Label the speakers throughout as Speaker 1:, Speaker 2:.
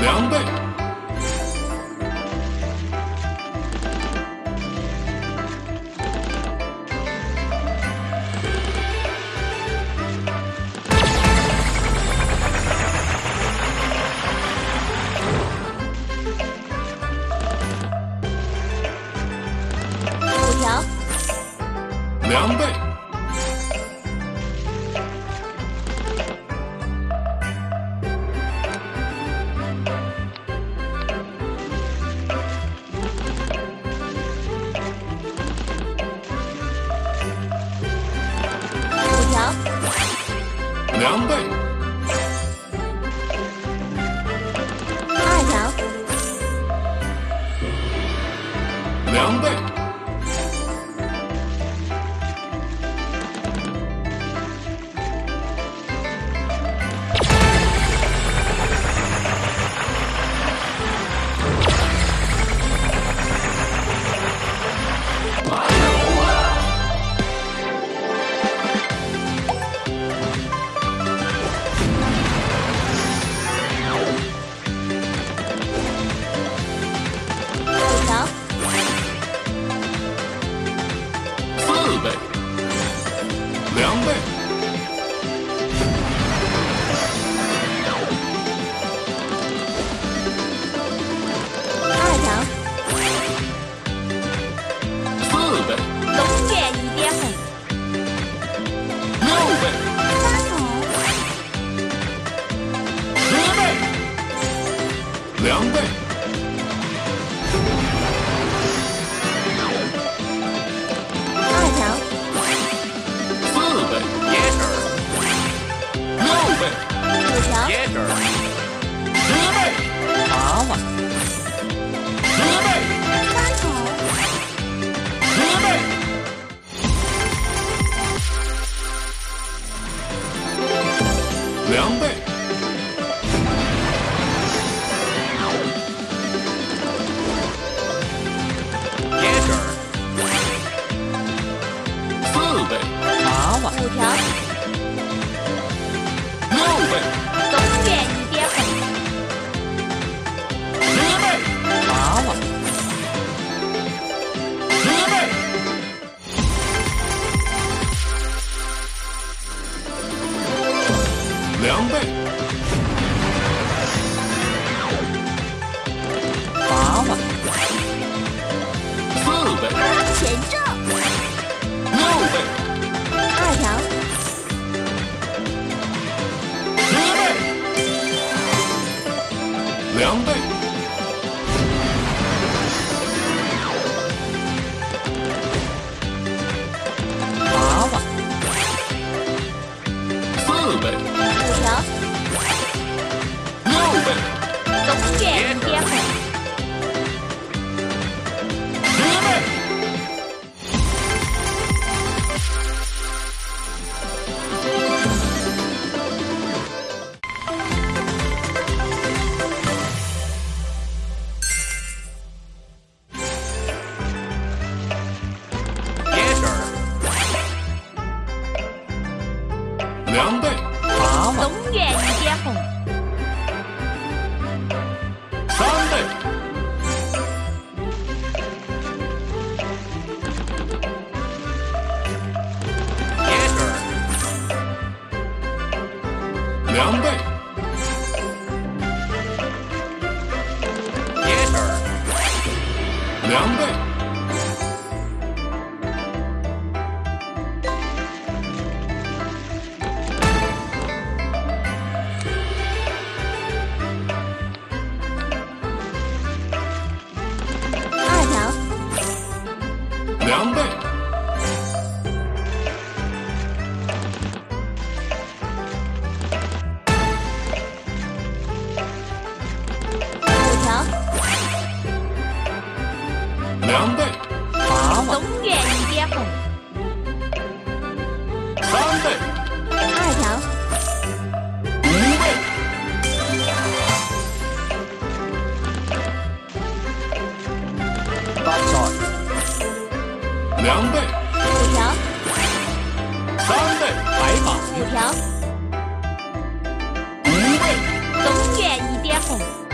Speaker 1: 两倍，
Speaker 2: 五条，
Speaker 1: 两倍，两
Speaker 2: Oh.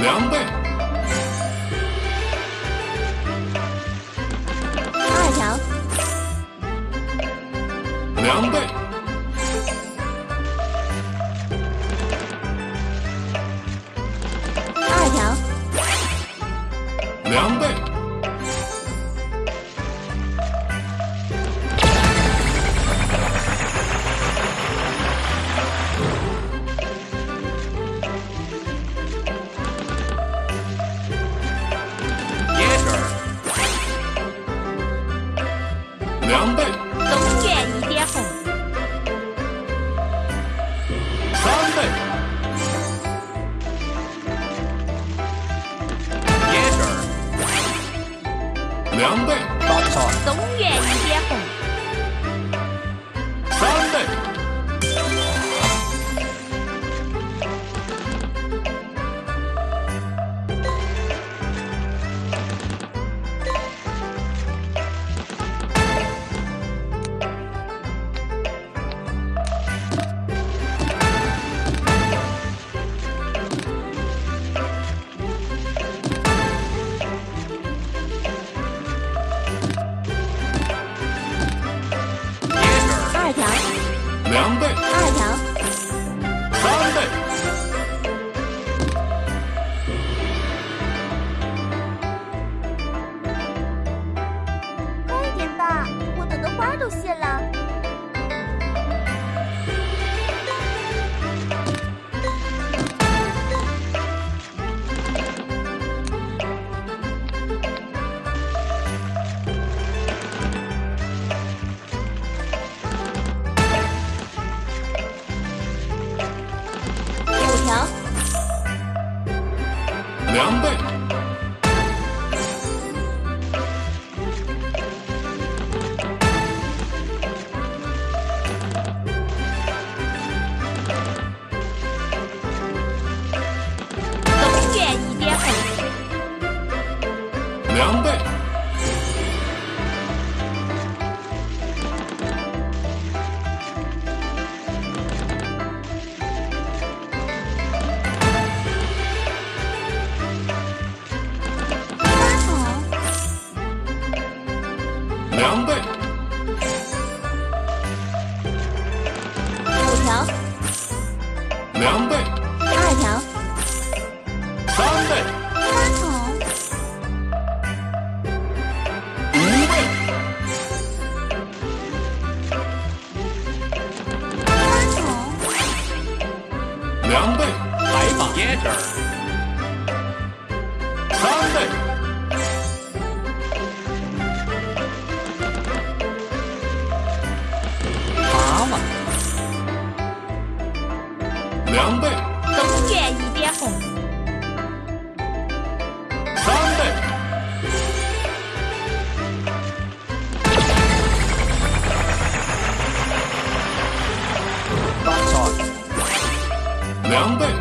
Speaker 1: 两倍。两倍。两倍。两倍。两倍。